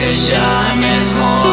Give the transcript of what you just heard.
seja mesmo.